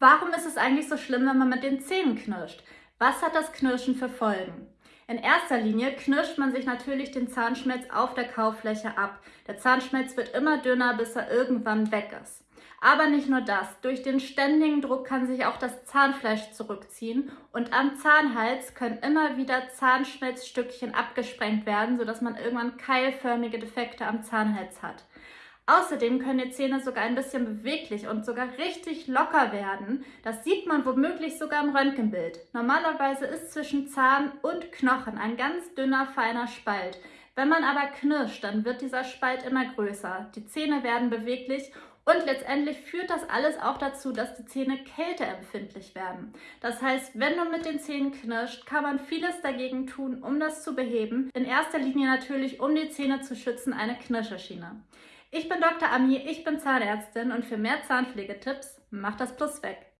Warum ist es eigentlich so schlimm, wenn man mit den Zähnen knirscht? Was hat das Knirschen für Folgen? In erster Linie knirscht man sich natürlich den Zahnschmelz auf der Kaufläche ab. Der Zahnschmelz wird immer dünner, bis er irgendwann weg ist. Aber nicht nur das. Durch den ständigen Druck kann sich auch das Zahnfleisch zurückziehen und am Zahnhals können immer wieder Zahnschmelzstückchen abgesprengt werden, sodass man irgendwann keilförmige Defekte am Zahnhals hat. Außerdem können die Zähne sogar ein bisschen beweglich und sogar richtig locker werden. Das sieht man womöglich sogar im Röntgenbild. Normalerweise ist zwischen Zahn und Knochen ein ganz dünner, feiner Spalt. Wenn man aber knirscht, dann wird dieser Spalt immer größer. Die Zähne werden beweglich und letztendlich führt das alles auch dazu, dass die Zähne kälteempfindlich werden. Das heißt, wenn du mit den Zähnen knirscht, kann man vieles dagegen tun, um das zu beheben. In erster Linie natürlich, um die Zähne zu schützen, eine Knirscherschiene. Ich bin Dr. Ami, ich bin Zahnärztin und für mehr Zahnpflegetipps mach das Plus weg.